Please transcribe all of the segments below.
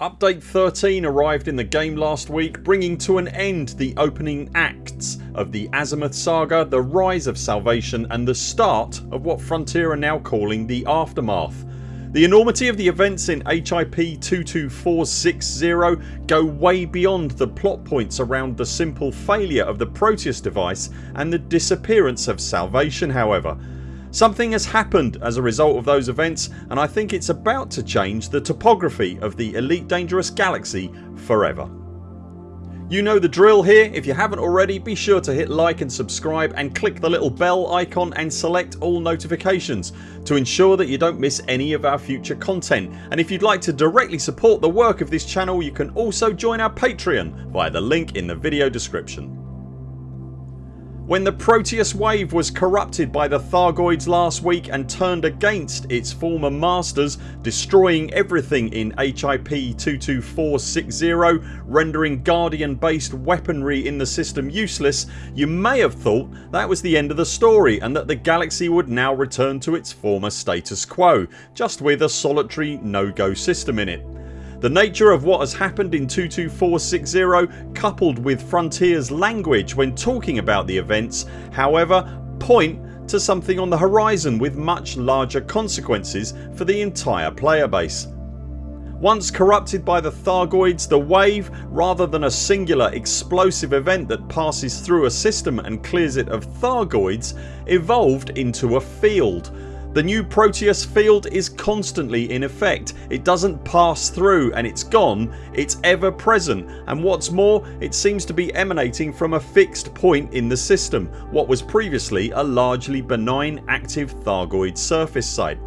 Update 13 arrived in the game last week bringing to an end the opening acts of the Azimuth saga, the rise of Salvation and the start of what Frontier are now calling the Aftermath. The enormity of the events in HIP 22460 go way beyond the plot points around the simple failure of the Proteus device and the disappearance of Salvation however. Something has happened as a result of those events and I think it's about to change the topography of the Elite Dangerous Galaxy forever. You know the drill here. If you haven't already be sure to hit like and subscribe and click the little bell icon and select all notifications to ensure that you don't miss any of our future content and if you'd like to directly support the work of this channel you can also join our Patreon via the link in the video description. When the Proteus wave was corrupted by the Thargoids last week and turned against its former masters destroying everything in HIP 22460 rendering Guardian based weaponry in the system useless you may have thought that was the end of the story and that the galaxy would now return to its former status quo just with a solitary no go system in it. The nature of what has happened in 22460 coupled with Frontiers language when talking about the events however point to something on the horizon with much larger consequences for the entire player base. Once corrupted by the Thargoids the wave rather than a singular explosive event that passes through a system and clears it of Thargoids evolved into a field the new Proteus field is constantly in effect. It doesn't pass through and it's gone, it's ever present and what's more it seems to be emanating from a fixed point in the system what was previously a largely benign active Thargoid surface site.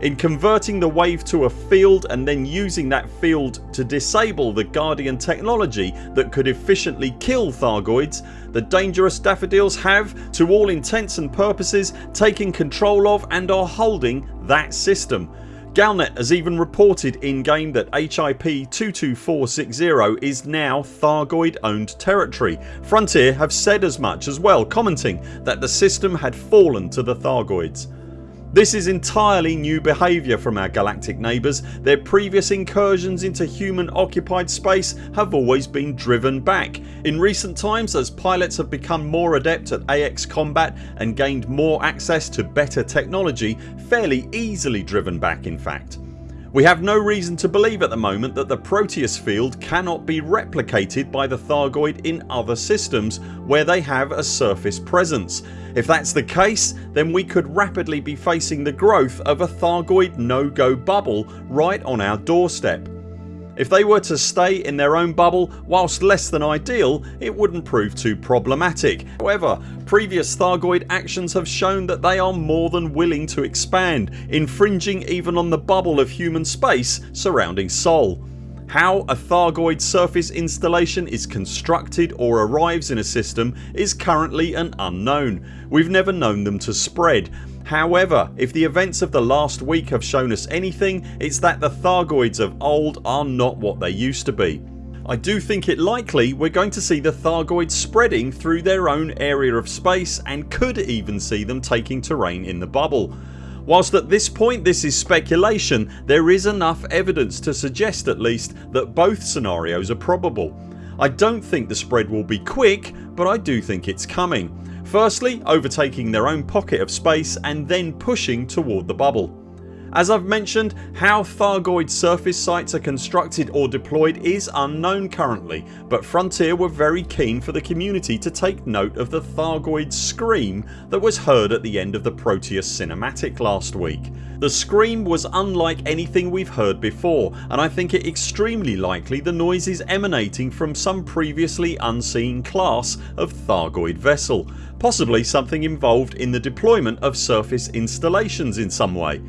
In converting the wave to a field and then using that field to disable the Guardian technology that could efficiently kill Thargoids the dangerous daffodils have, to all intents and purposes, taken control of and are holding that system. Galnet has even reported in game that HIP 22460 is now Thargoid owned territory. Frontier have said as much as well commenting that the system had fallen to the Thargoids. This is entirely new behaviour from our galactic neighbours. Their previous incursions into human occupied space have always been driven back. In recent times as pilots have become more adept at AX combat and gained more access to better technology fairly easily driven back in fact. We have no reason to believe at the moment that the Proteus field cannot be replicated by the Thargoid in other systems where they have a surface presence. If that's the case then we could rapidly be facing the growth of a Thargoid no go bubble right on our doorstep. If they were to stay in their own bubble whilst less than ideal it wouldn't prove too problematic. However previous Thargoid actions have shown that they are more than willing to expand infringing even on the bubble of human space surrounding Sol. How a Thargoid surface installation is constructed or arrives in a system is currently an unknown. We've never known them to spread However if the events of the last week have shown us anything it's that the Thargoids of old are not what they used to be. I do think it likely we're going to see the Thargoids spreading through their own area of space and could even see them taking terrain in the bubble. Whilst at this point this is speculation there is enough evidence to suggest at least that both scenarios are probable. I don't think the spread will be quick but I do think it's coming. Firstly overtaking their own pocket of space and then pushing toward the bubble. As I've mentioned how Thargoid surface sites are constructed or deployed is unknown currently but Frontier were very keen for the community to take note of the Thargoid scream that was heard at the end of the Proteus cinematic last week. The scream was unlike anything we've heard before and I think it extremely likely the noise is emanating from some previously unseen class of Thargoid vessel, possibly something involved in the deployment of surface installations in some way.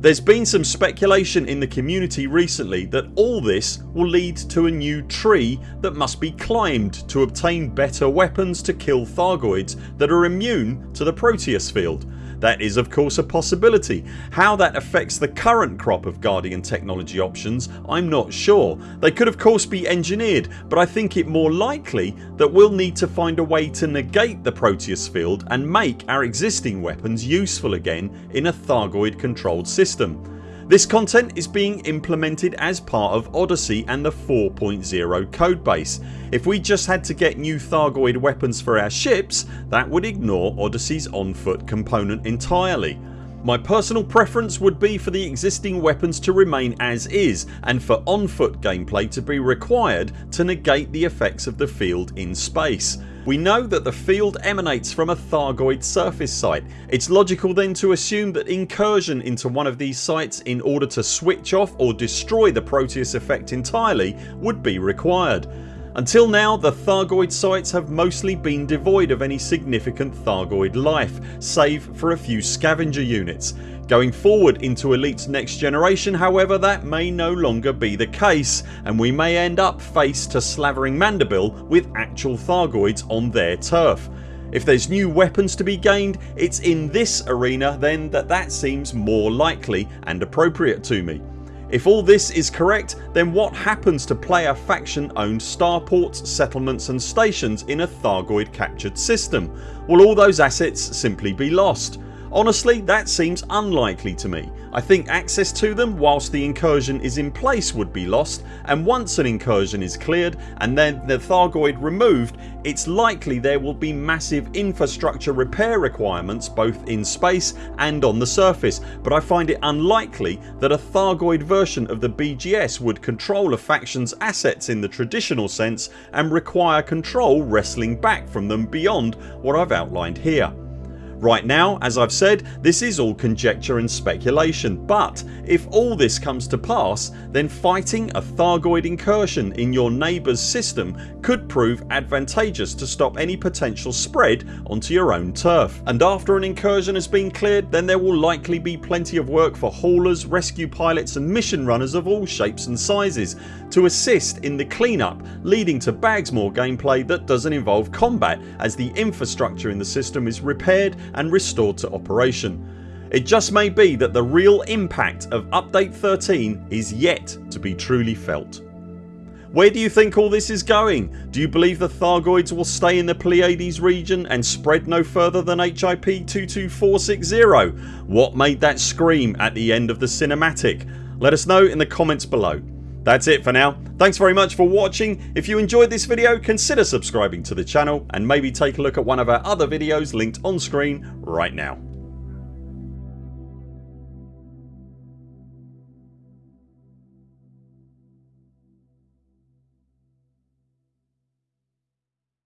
There's been some speculation in the community recently that all this will lead to a new tree that must be climbed to obtain better weapons to kill Thargoids that are immune to the Proteus field that is of course a possibility. How that affects the current crop of Guardian technology options I'm not sure. They could of course be engineered but I think it more likely that we'll need to find a way to negate the Proteus field and make our existing weapons useful again in a Thargoid controlled system. This content is being implemented as part of Odyssey and the 4.0 codebase. If we just had to get new Thargoid weapons for our ships that would ignore Odyssey's on foot component entirely. My personal preference would be for the existing weapons to remain as is and for on foot gameplay to be required to negate the effects of the field in space. We know that the field emanates from a Thargoid surface site. It's logical then to assume that incursion into one of these sites in order to switch off or destroy the Proteus effect entirely would be required. Until now the Thargoid sites have mostly been devoid of any significant Thargoid life save for a few scavenger units. Going forward into Elite's next generation however that may no longer be the case and we may end up face to slavering mandible with actual Thargoids on their turf. If there's new weapons to be gained it's in this arena then that that seems more likely and appropriate to me. If all this is correct then what happens to player faction owned starports, settlements and stations in a Thargoid captured system? Will all those assets simply be lost? Honestly that seems unlikely to me. I think access to them whilst the incursion is in place would be lost and once an incursion is cleared and then the Thargoid removed it's likely there will be massive infrastructure repair requirements both in space and on the surface but I find it unlikely that a Thargoid version of the BGS would control a factions assets in the traditional sense and require control wrestling back from them beyond what I've outlined here. Right now as I've said this is all conjecture and speculation but if all this comes to pass then fighting a Thargoid incursion in your neighbours system could prove advantageous to stop any potential spread onto your own turf. And after an incursion has been cleared then there will likely be plenty of work for haulers, rescue pilots and mission runners of all shapes and sizes to assist in the cleanup leading to bags more gameplay that doesn't involve combat as the infrastructure in the system is repaired and restored to operation. It just may be that the real impact of update 13 is yet to be truly felt. Where do you think all this is going? Do you believe the Thargoids will stay in the Pleiades region and spread no further than HIP 22460? What made that scream at the end of the cinematic? Let us know in the comments below. That's it for now. Thanks very much for watching. If you enjoyed this video consider subscribing to the channel and maybe take a look at one of our other videos linked on screen right now.